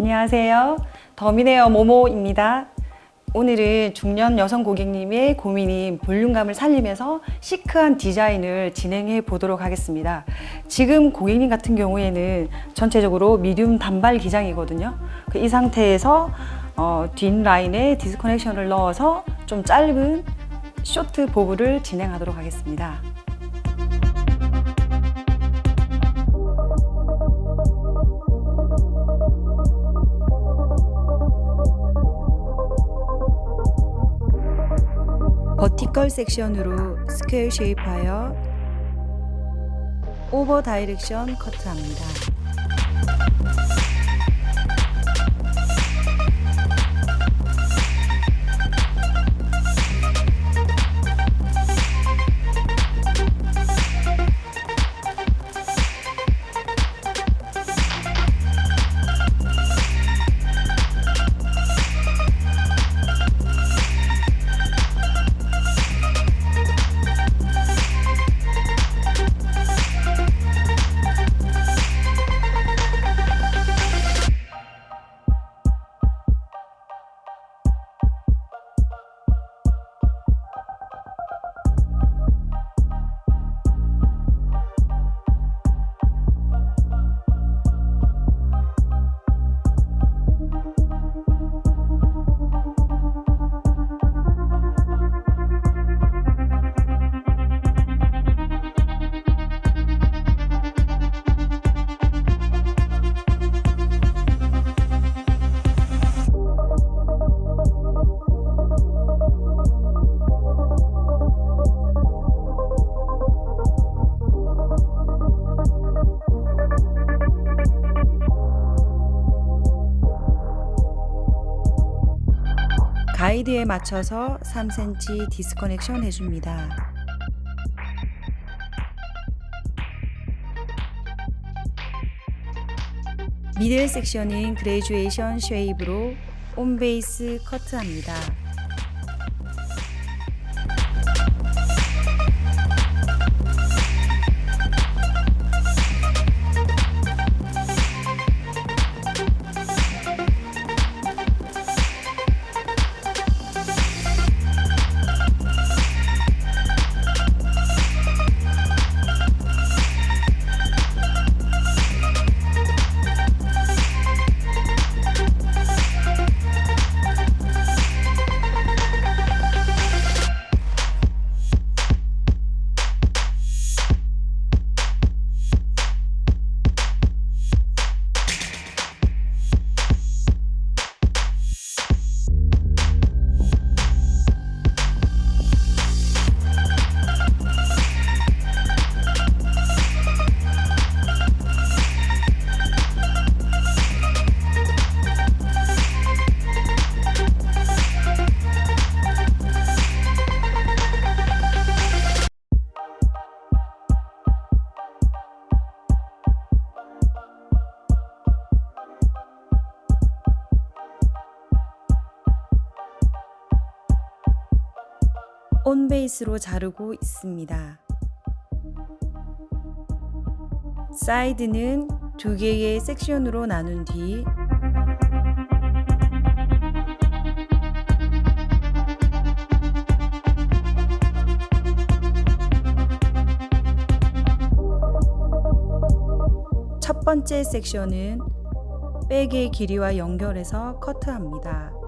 안녕하세요. 더미네어 모모입니다. 오늘은 중년 여성 고객님의 고민인 볼륨감을 살리면서 시크한 디자인을 진행해 보도록 하겠습니다. 지금 고객님 같은 경우에는 전체적으로 medium 단발 기장이거든요. 그 이 상태에서 어, 뒷 라인에 disconnection을 넣어서 좀 짧은 short bob을 진행하도록 하겠습니다. 버티컬 섹션으로 스퀘어 쉐입하여 오버 다이렉션 커트합니다. 맞춰서 3cm 디스커넥션 해줍니다. 미들 섹션인 그레주에이션 쉐입으로 온베이스 커트합니다. 온베이스로 자르고 있습니다. 사이드는 두 개의 섹션으로 나눈 뒤 첫 번째 섹션은 백의 길이와 연결해서 커트합니다.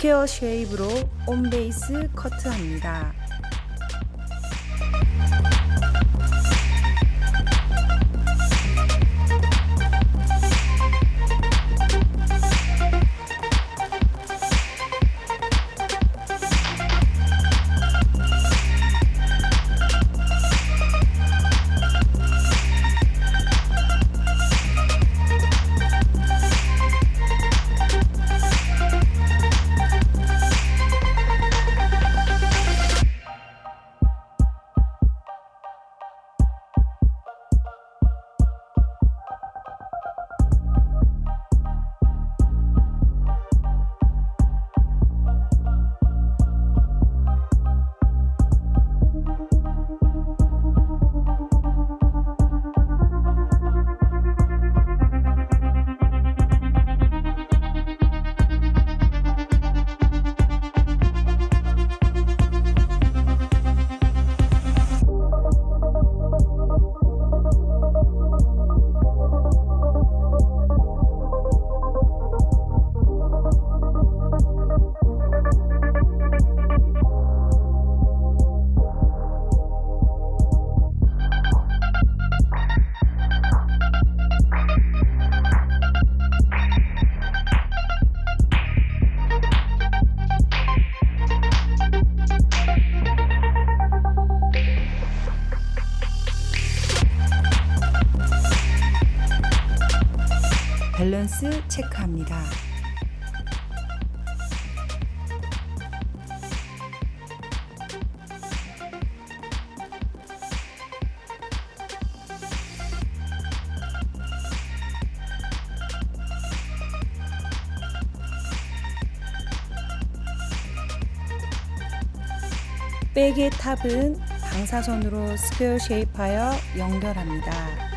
스퀘어 쉐입으로 온베이스 커트합니다. 체크합니다. 백의 탑은 방사선으로 스퀘어 쉐입하여 연결합니다.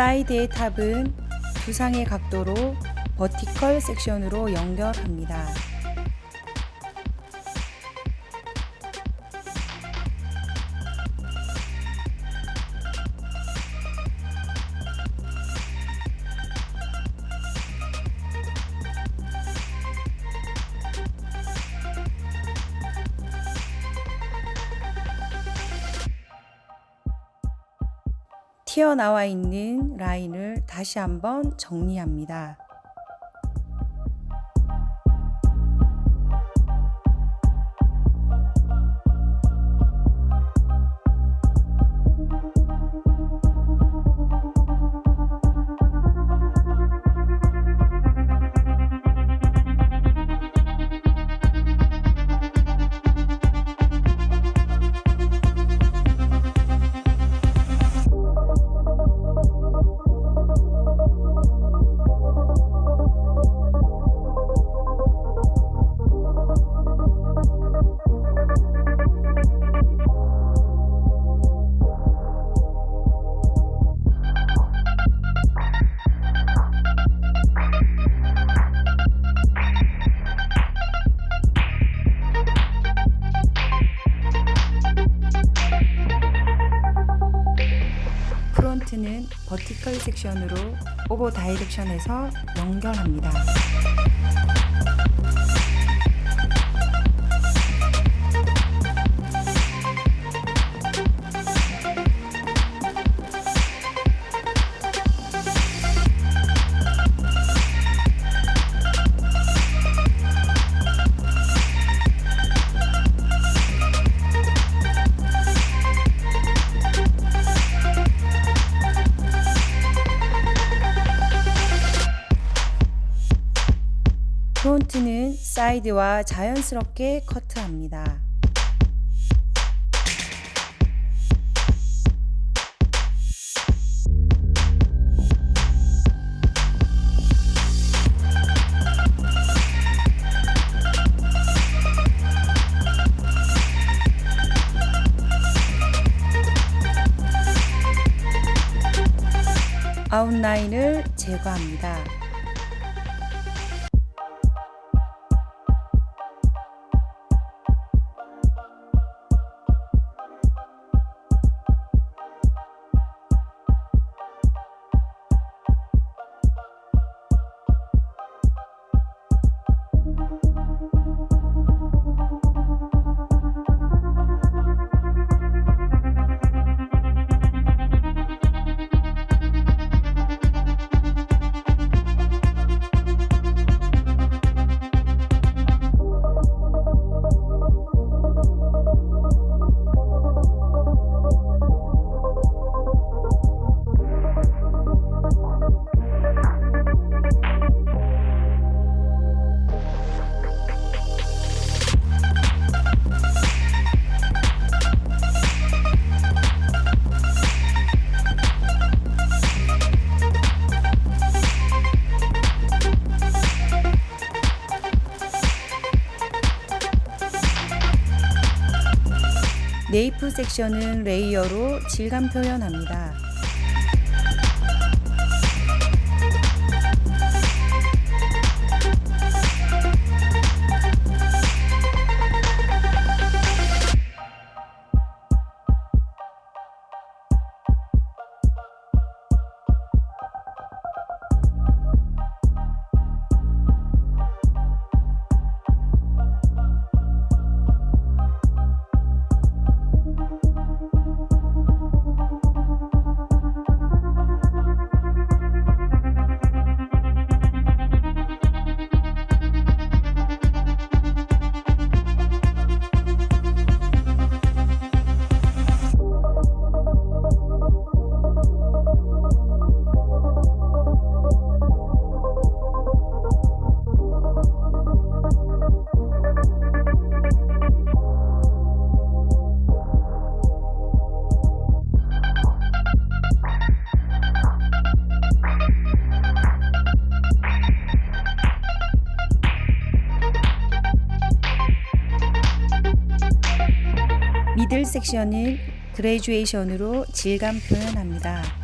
사이드의 탑은 두 상의 각도로 버티컬 섹션으로 연결합니다. 튀어나와 있는 라인을 다시 한번 정리합니다. 섹션으로 오버 다이렉션에서 연결합니다. 프론트는 사이드와 자연스럽게 커트합니다. 아웃라인을 제거합니다. 섹션은 레이어로 질감 표현합니다. 미들 섹션은 그레주에이션으로 질감 표현합니다.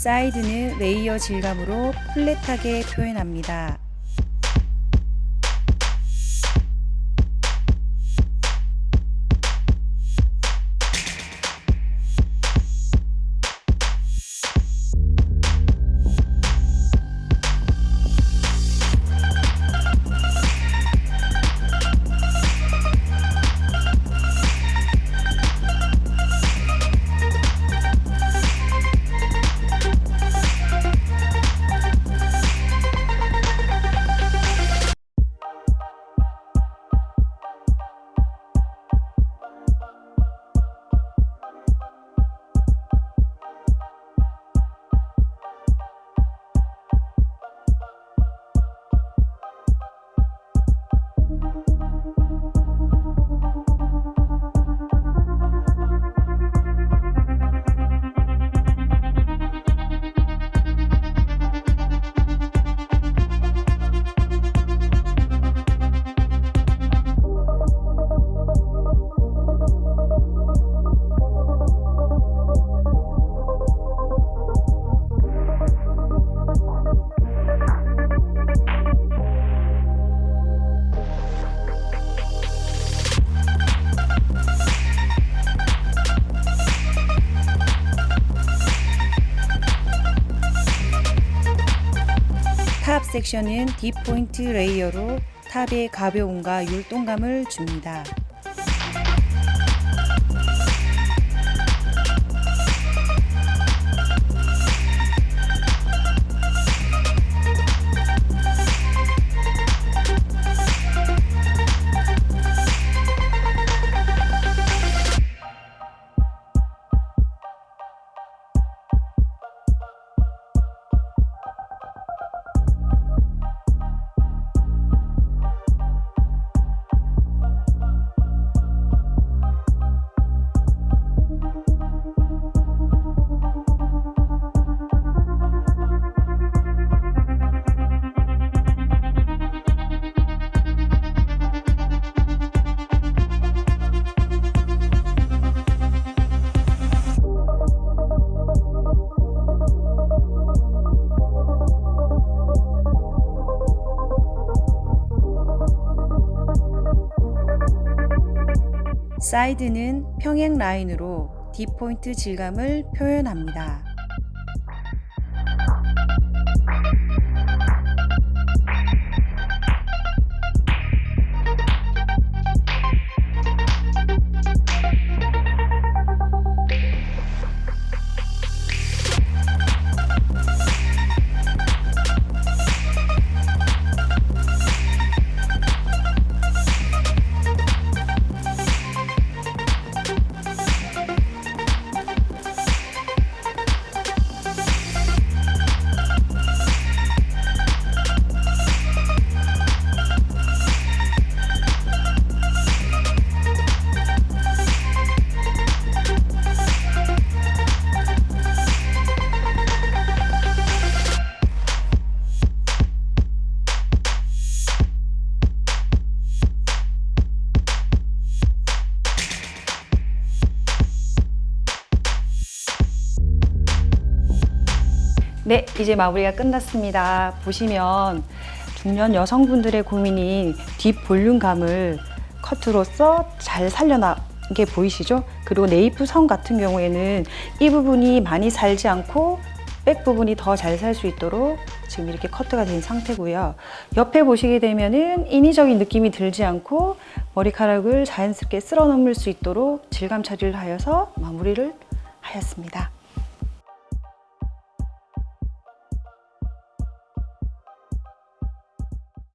사이드는 레이어 질감으로 플랫하게 표현합니다. 섹션은 딥포인트 레이어로 탑의 가벼움과 율동감을 줍니다. 사이드는 평행 라인으로 딥포인트 질감을 표현합니다. 이제 마무리가 끝났습니다. 보시면 중년 여성분들의 고민인 뒷 볼륨감을 커트로서 잘 살려나게 보이시죠? 그리고 네이프 선 같은 경우에는 이 부분이 많이 살지 않고 백 부분이 더 잘 살 수 있도록 지금 이렇게 커트가 된 상태고요. 옆에 보시게 되면은 인위적인 느낌이 들지 않고 머리카락을 자연스럽게 쓸어 넘을 수 있도록 질감 처리를 하여서 마무리를 하였습니다.